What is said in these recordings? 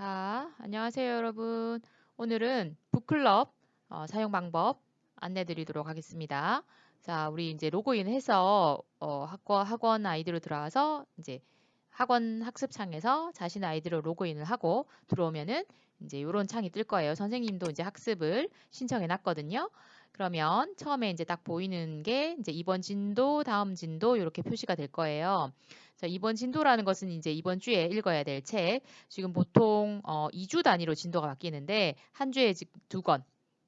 자, 안녕하세요, 여러분. 오늘은 북클럽 어, 사용 방법 안내 드리도록 하겠습니다. 자, 우리 이제 로그인 해서 어, 학원, 학원 아이디로 들어와서 이제 학원 학습창에서 자신의 아이디로 로그인을 하고 들어오면은 이제 이런 창이 뜰 거예요. 선생님도 이제 학습을 신청해 놨거든요. 그러면 처음에 이제 딱 보이는 게 이제 이번 진도, 다음 진도 이렇게 표시가 될 거예요. 자, 이번 진도라는 것은 이제 이번 주에 읽어야 될 책. 지금 보통 어, 2주 단위로 진도가 바뀌는데 한 주에 두 권,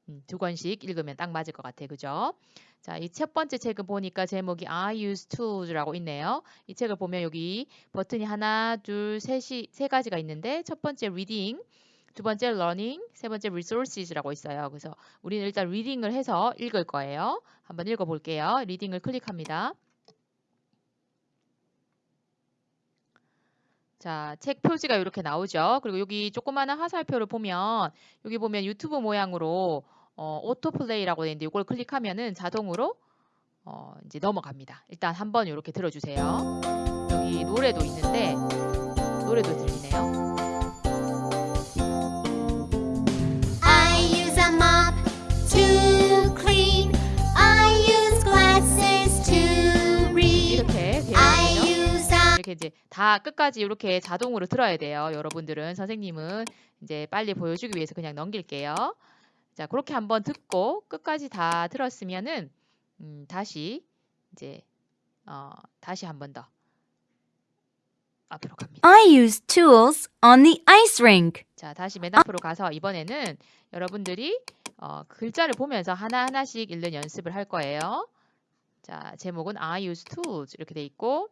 음, 두 권씩 읽으면 딱 맞을 것 같아요. 그죠? 자, 이 첫 번째 책은 보니까 제목이 I use tools라고 있네요. 이 책을 보면 여기 버튼이 하나, 둘, 셋이 세 가지가 있는데 첫 번째 reading, 두 번째 learning, 세 번째 resources라고 있어요. 그래서 우리는 일단 reading을 해서 읽을 거예요. 한번 읽어 볼게요. reading을 클릭합니다. 자, 책 표지가 이렇게 나오죠. 그리고 여기 조그마한 화살표를 보면 여기 보면 유튜브 모양으로 어, 오토플레이라고 되어 있는데 이걸 클릭하면은 자동으로 어, 이제 넘어갑니다. 일단 한번 이렇게 들어주세요. 여기 노래도 있는데 노래도 들리네요. 이렇게 이제 다 끝까지 이렇게 자동으로 들어야 돼요. 여러분들은 선생님은 이제 빨리 보여주기 위해서 그냥 넘길게요. 자, 그렇게 한번 듣고 끝까지 다 들었으면은 음, 다시 이제 어, 다시 한 번 더 앞으로 갑니다. I use tools on the ice rink. 자, 다시 맨 앞으로 가서 이번에는 여러분들이 어, 글자를 보면서 하나하나씩 읽는 연습을 할 거예요. 자, 제목은 I use tools 이렇게 돼 있고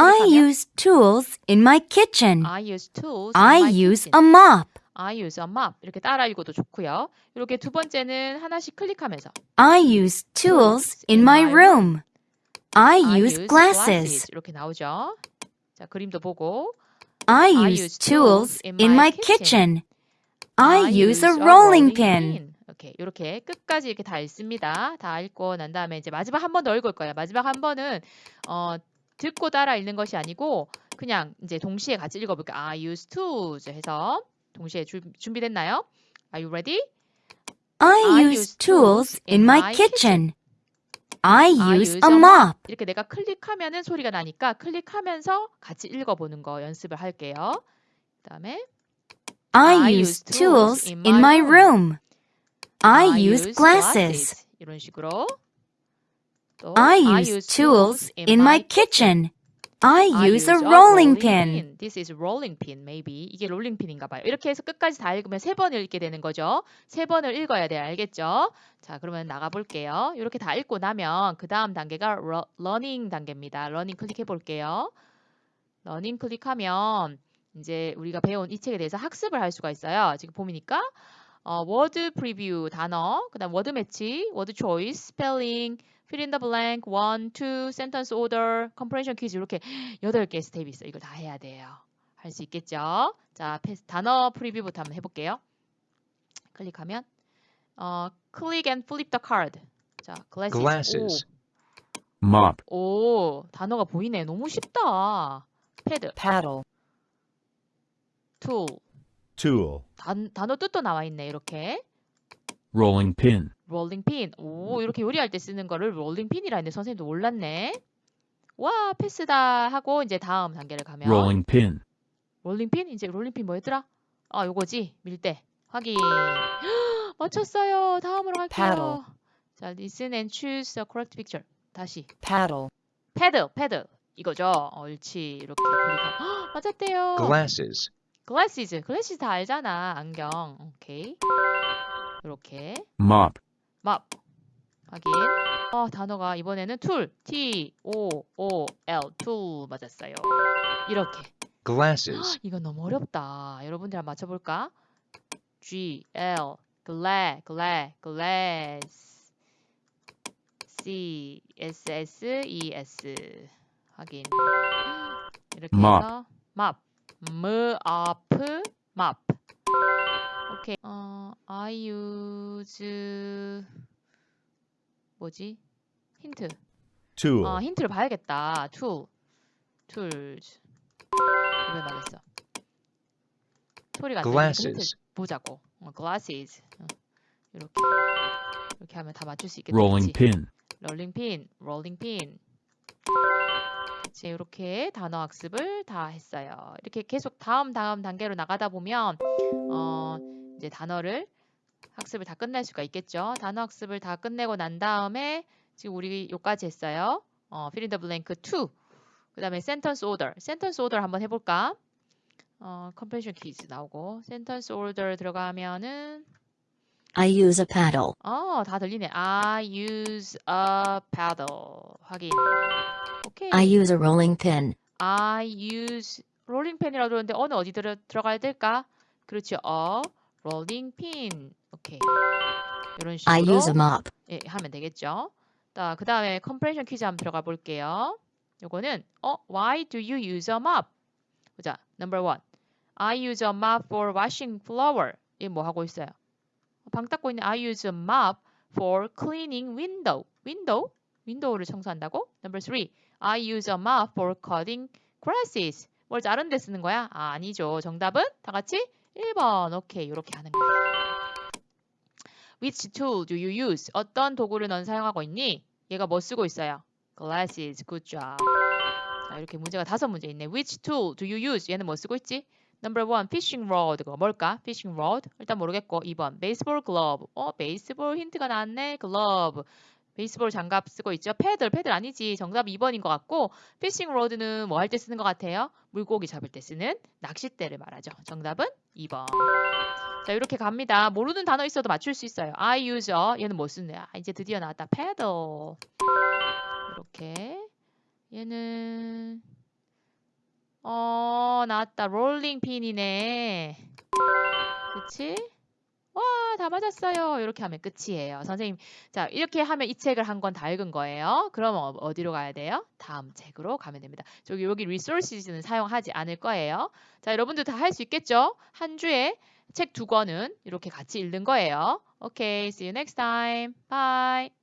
I use tools in my kitchen. I use tools. I use a mop. I use a mop. 이렇게 따라 읽어도 좋고요. 이렇게 두 번째는 하나씩 클릭하면서 I use tools in my room. I use glasses. 이렇게 나오죠. 자, 그림도 보고 I use tools in my kitchen. I use a rolling pin. 이렇게 이렇게 끝까지 이렇게 다 읽습니다. 다 읽고 난 다음에 이제 마지막 한 번 더 읽을 거예요. 마지막 한 번은 어 듣고 따라 읽는 것이 아니고 그냥 이제 동시에 같이 읽어볼게요. I use to 해서 동시에 주, 준비됐나요? Are you ready? I use tools in my kitchen. I use a mop. 이렇게 내가 클릭하면은 소리가 나니까 클릭하면서 같이 읽어보는 거 연습을 할게요. 그다음에 I use tools in my room. I use glasses. 이런 식으로 또 I use tools in my kitchen. I use a rolling pin. This is rolling pin, maybe. 이게 rolling pin인가 봐요. 이렇게 해서 끝까지 다 읽으면 세 번을 읽게 되는 거죠. 세 번을 읽어야 돼요. 알겠죠? 자, 그러면 나가 볼게요. 이렇게 다 읽고 나면 그 다음 단계가 learning 단계입니다. learning 클릭해 볼게요. learning 클릭하면 이제 우리가 배운 이 책에 대해서 학습을 할 수가 있어요. 지금 보니까 어, word preview 단어, 그 다음 word match, word choice, 스펠링, fill in the blank, one, two, sentence order, comprehension quiz 이렇게 8개 step이 있어요. 이걸 다 해야 돼요. 할 수 있겠죠? 자, 단어 preview부터 한번 해볼게요. 클릭하면 어, click and flip the card. 자, glasses. glasses. 오, mop, 오, 단어가 보이네. 너무 쉽다. paddle, paddle, tool. tool, 단, 단어 뜻도 나와 있네. 이렇게. rolling pin, rolling pin. 오, 이렇게 요리할 때 쓰는 거를 rolling pin이라 했는데 선생님도 몰랐네. 와, 패스다 하고 이제 다음 단계를 가면 rolling pin, rolling pin? 이제 rolling pin 뭐였더라? 아, 요거지. 밀대. 확인. 맞췄어요. 다음으로 갈게요. Paddle. 자, listen and choose the correct picture. 다시. paddle, paddle, paddle. 이거죠. 옳지. 이렇게 클릭하고. 헉, 맞았대요. glasses, glasses. glasses 다 알잖아. 안경. 오케이. 이렇게. mop, mop. 확인. 어, 단어가 이번에는 tool. T, O, O, L. tool 맞았어요. 이렇게. glasses, 이건 너무 어렵다. 여러분들 한번 맞춰볼까? G, L, gla, gla, glass. C, S, S, E, S. 확인. 이렇게. 해서 map. M, up, map. 오케이. 어, I use 뭐지? 힌트. tool, 아, 힌트를 봐야겠다. tool. tools. 이걸 말했어. 소리가 Glasses. 보자고. 어, glasses. 어, 이렇게 이렇게 하면 다 맞출 수 있겠다. Rolling 그치? pin. 롤링 핀, 롤링 핀. 이제 이렇게 단어 학습을 다 했어요. 이렇게 계속 다음 다음 단계로 나가다 보면 어 이제 단어를 학습을 다 끝낼 수가 있겠죠. 단어 학습을 다 끝내고 난 다음에 지금 우리 요까지 했어요. 어, fill in the blank 2. 그다음에 sentence order. sentence order 한번 해볼까? 어, comprehension quiz 나오고 sentence order 들어가면은 I use a paddle. 어, 다 들리네. I use a paddle. 확인. 오케이. I use a rolling pin. I use rolling pin이라고 들었는데 어느 어디 들어, 들어가야 될까? 그렇죠. 어, rolling pin. 오케이. 이런 식으로 I use a mop. 예, 하면 되겠죠. 자, 그 다음에 comprehension 퀴즈 한번 들어가 볼게요. 요거는 어, why do you use a mop? 보자. number one. I use a mop for washing floor. 이게 뭐 하고 있어요? 방 닦고 있는 I use a mop for cleaning window. window? 윈도우를 청소한다고? number three. I use a mop for cutting grasses. 뭘 자른 데 쓰는 거야? 아, 아니죠. 정답은 다 같이 1번. 오케이. 이렇게 하는 거야. Which tool do you use? 어떤 도구를 넌 사용하고 있니? 얘가 뭐 쓰고 있어요? Glasses. Good job. 자, 이렇게 문제가 다섯 문제 있네. Which tool do you use? 얘는 뭐 쓰고 있지? Number one, fishing rod. 가 뭘까? Fishing rod. 일단 모르겠고. 2번, baseball glove. 어, baseball 힌트가 나왔네. glove. baseball 장갑 쓰고 있죠. paddle, paddle 아니지. 정답 2번인 것 같고, fishing rod는 뭐 할 때 쓰는 것 같아요? 물고기 잡을 때 쓰는 낚싯대를 말하죠. 정답은 2번. 자, 이렇게 갑니다. 모르는 단어 있어도 맞출 수 있어요. I use. 얘는 뭐 쓰는 거야? 이제 드디어 나왔다. paddle. 이렇게. 얘는 어, 나왔다. 롤링 핀이네. 그치? 와, 다 맞았어요. 이렇게 하면 끝이에요. 선생님, 자, 이렇게 하면 이 책을 한 권 다 읽은 거예요. 그러면 어- 어디로 가야 돼요? 다음 책으로 가면 됩니다. 저기 여기 resources는 사용하지 않을 거예요. 자, 여러분들 다 할 수 있겠죠? 한 주에 책 두 권은 이렇게 같이 읽는 거예요. 오케이, see you next time. Bye.